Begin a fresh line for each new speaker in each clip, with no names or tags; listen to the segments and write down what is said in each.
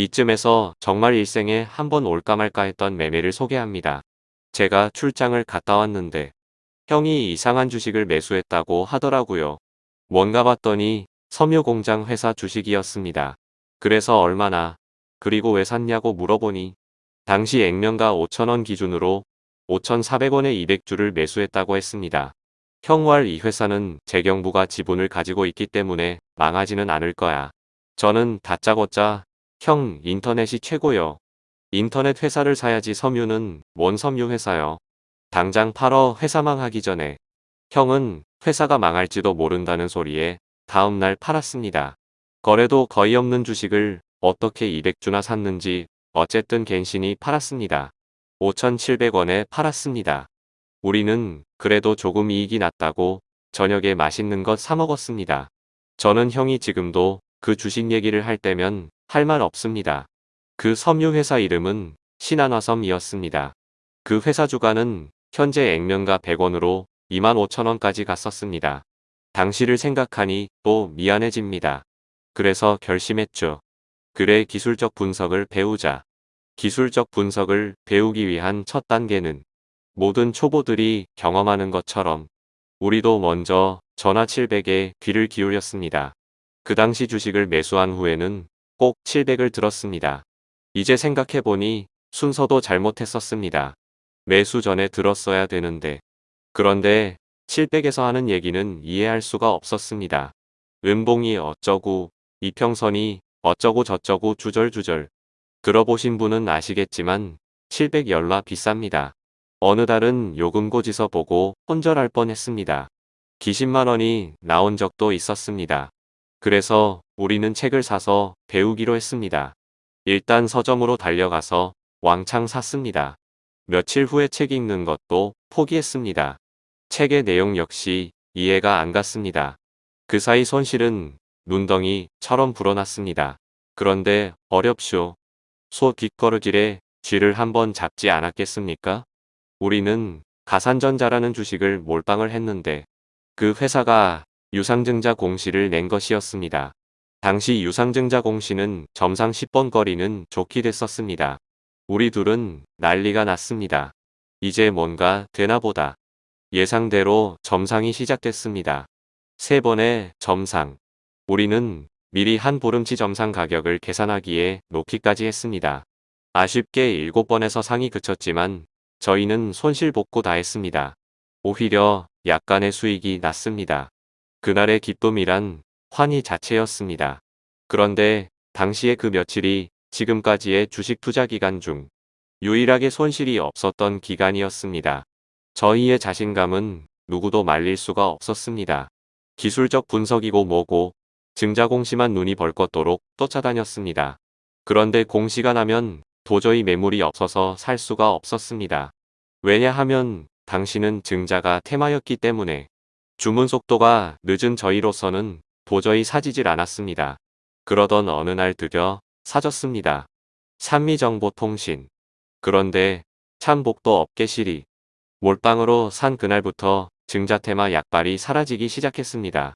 이쯤에서 정말 일생에 한 번 올까 말까 했던 매매를 소개합니다. 제가 출장을 갔다 왔는데 형이 이상한 주식을 매수했다고 하더라고요. 뭔가 봤더니 섬유공장 회사 주식이었습니다. 그래서 얼마나 그리고 왜 샀냐고 물어보니 당시 액면가 5천원 기준으로 5,400원에 200주를 매수했다고 했습니다. 형왈 이 회사는 재경부가 지분을 가지고 있기 때문에 망하지는 않을 거야. 저는 다짜고짜 형 인터넷이 최고요. 인터넷 회사를 사야지 섬유는 뭔 섬유 회사요. 당장 팔어 회사 망하기 전에 형은 회사가 망할지도 모른다는 소리에 다음날 팔았습니다. 거래도 거의 없는 주식을 어떻게 200주나 샀는지 어쨌든 갱신이 팔았습니다. 5,700원에 팔았습니다. 우리는 그래도 조금 이익이 났다고 저녁에 맛있는 것 사먹었습니다. 저는 형이 지금도 그 주식 얘기를 할 때면 할 말 없습니다. 그 섬유회사 이름은 신한화섬이었습니다. 그 회사 주가는 현재 액면가 100원으로 25,000원까지 갔었습니다. 당시를 생각하니 또 미안해집니다. 그래서 결심했죠. 그래 기술적 분석을 배우자. 기술적 분석을 배우기 위한 첫 단계는 모든 초보들이 경험하는 것처럼 우리도 먼저 전화 700에 귀를 기울였습니다. 그 당시 주식을 매수한 후에는 꼭 700을 들었습니다. 이제 생각해보니 순서도 잘못했었습니다. 매수 전에 들었어야 되는데. 그런데 700에서 하는 얘기는 이해할 수가 없었습니다. 은봉이 어쩌고 이평선이 어쩌고 저쩌고 주절주절 들어보신 분은 아시겠지만 700 열라 비쌉니다. 어느 달은 요금고지서 보고 혼절할 뻔했습니다. 기십만원이 나온 적도 있었습니다. 그래서 우리는 책을 사서 배우기로 했습니다. 일단 서점으로 달려가서 왕창 샀습니다. 며칠 후에 책 읽는 것도 포기했습니다. 책의 내용 역시 이해가 안 갔습니다. 그 사이 손실은 눈덩이처럼 불어났습니다. 그런데 어렵쇼. 소 뒷걸음질에 쥐를 한번 잡지 않았겠습니까? 우리는 가산전자라는 주식을 몰빵을 했는데 그 회사가 유상증자 공시를 낸 것이었습니다. 당시 유상증자 공시는 점상 10번 거리는 좋게 됐었습니다. 우리 둘은 난리가 났습니다. 이제 뭔가 되나 보다. 예상대로 점상이 시작됐습니다. 세 번의 점상. 우리는 미리 한 보름치 점상 가격을 계산하기에 놓기까지 했습니다. 아쉽게 7번에서 상이 그쳤지만 저희는 손실 복구 다 했습니다. 오히려 약간의 수익이 났습니다. 그날의 기쁨이란 환희 자체였습니다. 그런데 당시의 그 며칠이 지금까지의 주식 투자 기간 중 유일하게 손실이 없었던 기간이었습니다. 저희의 자신감은 누구도 말릴 수가 없었습니다. 기술적 분석이고 뭐고 증자 공시만 눈이 벌겋도록 쫓아다녔습니다. 그런데 공시가 나면 도저히 매물이 없어서 살 수가 없었습니다. 왜냐하면 당신은 증자가 테마였기 때문에 주문 속도가 늦은 저희로서는 도저히 사지질 않았습니다. 그러던 어느 날 드디어 사졌습니다. 산미정보통신. 그런데 참 복도 없게 실이 몰빵으로 산 그날부터 증자테마 약발이 사라지기 시작했습니다.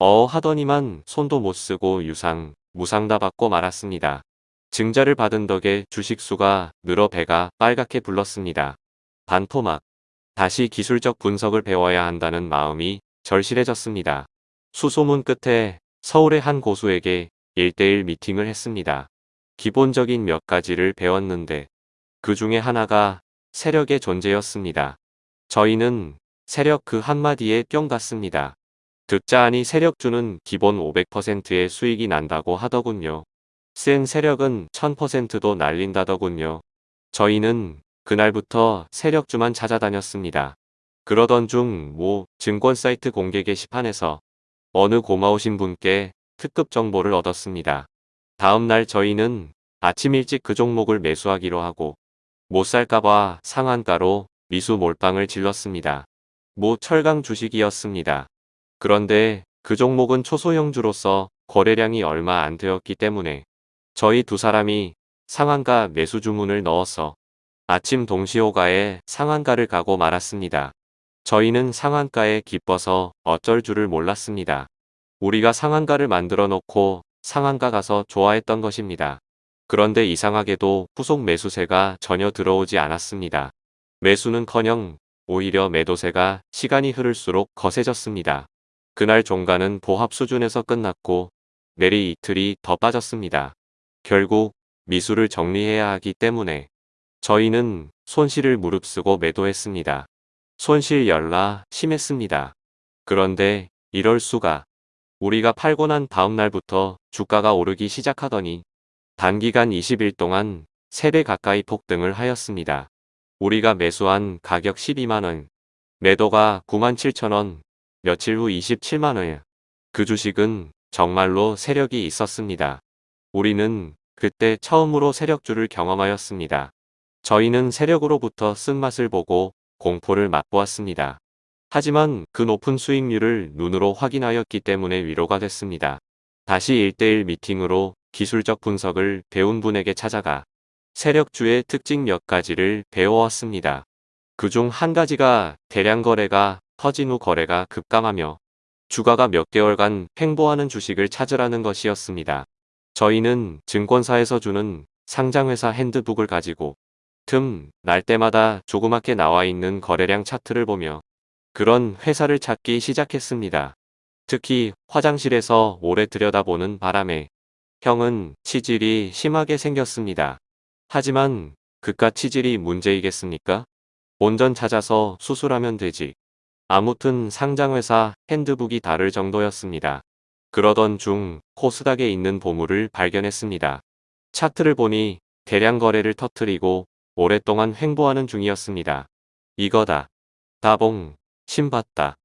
어 하더니만 손도 못 쓰고 유상, 무상 다 받고 말았습니다. 증자를 받은 덕에 주식수가 늘어 배가 빨갛게 불렀습니다. 반토막. 다시 기술적 분석을 배워야 한다는 마음이 절실해졌습니다. 수소문 끝에 서울의 한 고수에게 1대1 미팅을 했습니다. 기본적인 몇 가지를 배웠는데 그 중에 하나가 세력의 존재였습니다. 저희는 세력 그 한마디에 뿅 갔습니다. 듣자 하니 세력주는 기본 500%의 수익이 난다고 하더군요. 센 세력은 1000%도 날린다더군요. 저희는 그날부터 세력주만 찾아다녔습니다. 그러던 중 모 증권 사이트 공개 게시판에서 어느 고마우신 분께 특급 정보를 얻었습니다. 다음 날 저희는 아침 일찍 그 종목을 매수하기로 하고 못 살까봐 상한가로 미수 몰빵을 질렀습니다. 모 철강 주식이었습니다. 그런데 그 종목은 초소형주로서 거래량이 얼마 안 되었기 때문에 저희 두 사람이 상한가 매수 주문을 넣어서 아침 동시호가에 상한가를 가고 말았습니다. 저희는 상한가에 기뻐서 어쩔 줄을 몰랐습니다. 우리가 상한가를 만들어 놓고 상한가 가서 좋아했던 것입니다. 그런데 이상하게도 후속 매수세가 전혀 들어오지 않았습니다. 매수는커녕 오히려 매도세가 시간이 흐를수록 거세졌습니다. 그날 종가는 보합 수준에서 끝났고 내리 이틀이 더 빠졌습니다. 결국 미수를 정리해야 하기 때문에 저희는 손실을 무릅쓰고 매도했습니다. 손실 열라 심했습니다. 그런데 이럴 수가 우리가 팔고 난 다음 날부터 주가가 오르기 시작하더니 단기간 20일 동안 3배 가까이 폭등을 하였습니다. 우리가 매수한 가격 12만원, 매도가 9만 7천원, 며칠 후 27만원. 그 주식은 정말로 세력이 있었습니다. 우리는 그때 처음으로 세력주를 경험하였습니다. 저희는 세력으로부터 쓴맛을 보고 공포를 맛보았습니다. 하지만 그 높은 수익률을 눈으로 확인하였기 때문에 위로가 됐습니다. 다시 1대1 미팅으로 기술적 분석을 배운 분에게 찾아가 세력주의 특징 몇 가지를 배워왔습니다. 그 중 한 가지가 대량 거래가 터진 후 거래가 급감하며 주가가 몇 개월간 횡보하는 주식을 찾으라는 것이었습니다. 저희는 증권사에서 주는 상장회사 핸드북을 가지고 틈 날 때마다 조그맣게 나와 있는 거래량 차트를 보며 그런 회사를 찾기 시작했습니다. 특히 화장실에서 오래 들여다보는 바람에 형은 치질이 심하게 생겼습니다. 하지만 그깟 치질이 문제이겠습니까? 본전 찾아서 수술하면 되지. 아무튼 상장회사 핸드북이 다를 정도였습니다. 그러던 중 코스닥에 있는 보물을 발견했습니다. 차트를 보니 대량 거래를 터트리고 오랫동안 횡보하는 중이었습니다. 이거다. 다봉, 신봤다.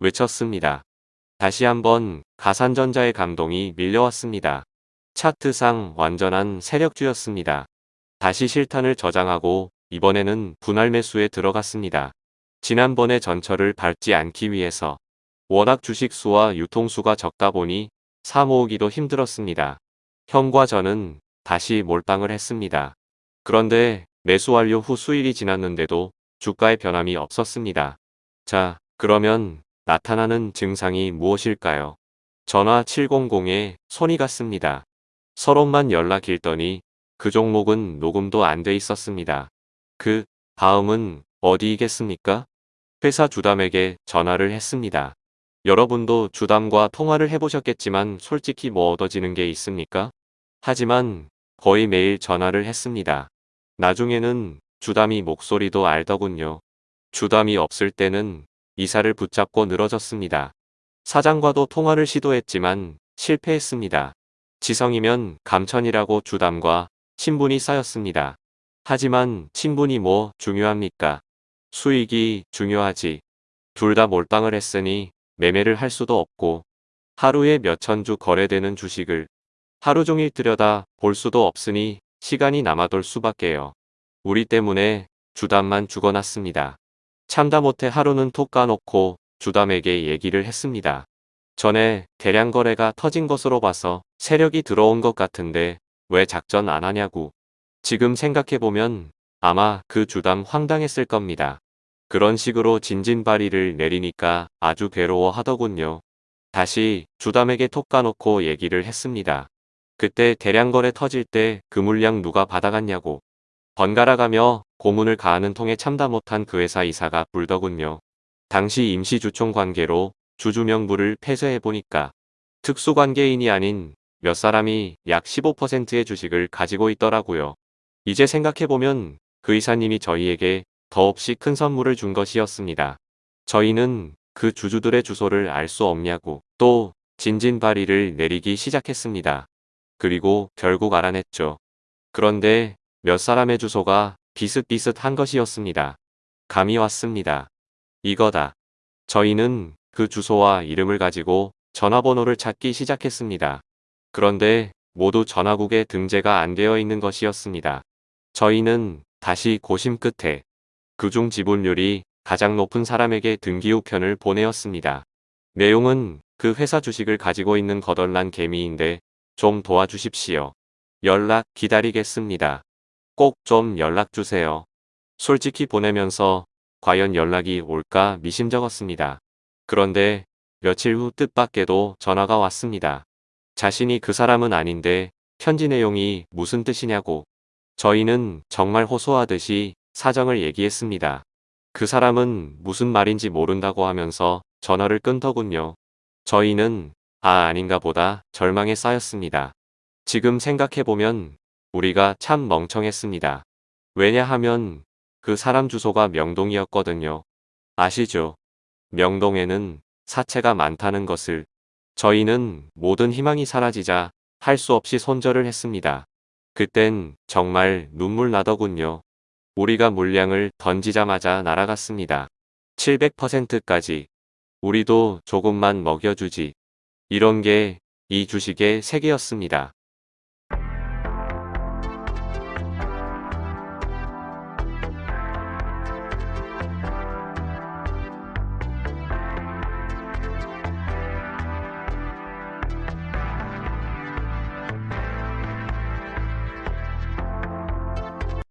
외쳤습니다. 다시 한번 가산전자의 감동이 밀려왔습니다. 차트상 완전한 세력주였습니다. 다시 실탄을 저장하고 이번에는 분할 매수에 들어갔습니다. 지난번에 전철을 밟지 않기 위해서 워낙 주식수와 유통수가 적다 보니 사 모으기도 힘들었습니다. 형과 저는 다시 몰빵을 했습니다. 그런데 매수 완료 후 수일이 지났는데도 주가의 변함이 없었습니다. 자, 그러면 나타나는 증상이 무엇일까요? 전화 700에 손이 갔습니다. 서로만 연락 일더니 그 종목은 녹음도 안 돼 있었습니다. 그 다음은 어디이겠습니까? 회사 주담에게 전화를 했습니다. 여러분도 주담과 통화를 해보셨겠지만 솔직히 뭐 얻어지는 게 있습니까? 하지만 거의 매일 전화를 했습니다. 나중에는 주담이 목소리도 알더군요. 주담이 없을 때는 이사를 붙잡고 늘어졌습니다. 사장과도 통화를 시도했지만 실패했습니다. 지성이면 감천이라고 주담과 친분이 쌓였습니다. 하지만 친분이 뭐 중요합니까? 수익이 중요하지. 둘 다 몰빵을 했으니 매매를 할 수도 없고 하루에 몇천 주 거래되는 주식을 하루 종일 들여다 볼 수도 없으니 시간이 남아돌 수밖에요. 우리 때문에 주담만 죽어났습니다. 참다 못해 하루는 톡 까놓고 주담에게 얘기를 했습니다. 전에 대량 거래가 터진 것으로 봐서 세력이 들어온 것 같은데 왜 작전 안 하냐고. 지금 생각해보면 아마 그 주담 황당했을 겁니다. 그런 식으로 진진바리를 내리니까 아주 괴로워 하더군요. 다시 주담에게 톡 까놓고 얘기를 했습니다. 그때 대량거래 터질 때 그 물량 누가 받아갔냐고. 번갈아가며 고문을 가하는 통에 참다 못한 그 회사 이사가 불더군요. 당시 임시주총 관계로 주주명부를 폐쇄해보니까 특수관계인이 아닌 몇 사람이 약 15%의 주식을 가지고 있더라고요. 이제 생각해보면 그 이사님이 저희에게 더없이 큰 선물을 준 것이었습니다. 저희는 그 주주들의 주소를 알 수 없냐고 또 진진바리를 내리기 시작했습니다. 그리고 결국 알아냈죠. 그런데 몇 사람의 주소가 비슷비슷한 것이었습니다. 감이 왔습니다. 이거다. 저희는 그 주소와 이름을 가지고 전화번호를 찾기 시작했습니다. 그런데 모두 전화국에 등재가 안 되어 있는 것이었습니다. 저희는 다시 고심 끝에 그중 지분율이 가장 높은 사람에게 등기 우편을 보내었습니다. 내용은 그 회사 주식을 가지고 있는 거덜난 개미인데 좀 도와주십시오. 연락 기다리겠습니다. 꼭 좀 연락주세요. 솔직히 보내면서 과연 연락이 올까 미심쩍었습니다. 그런데 며칠 후 뜻밖에도 전화가 왔습니다. 자신이 그 사람은 아닌데 편지 내용이 무슨 뜻이냐고. 저희는 정말 호소하듯이 사정을 얘기했습니다. 그 사람은 무슨 말인지 모른다고 하면서 전화를 끊더군요. 저희는 아 아닌가 보다 절망에 쌓였습니다. 지금 생각해보면 우리가 참 멍청했습니다. 왜냐하면 그 사람 주소가 명동이었거든요. 아시죠? 명동에는 사채가 많다는 것을 저희는 모든 희망이 사라지자 할 수 없이 손절을 했습니다. 그땐 정말 눈물 나더군요. 우리가 물량을 던지자마자 날아갔습니다. 700%까지. 우리도 조금만 먹여주지. 이런 게 이 주식의 세계였습니다.